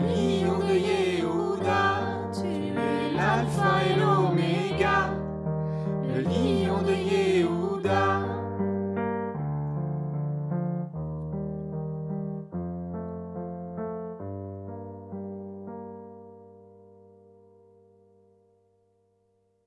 oh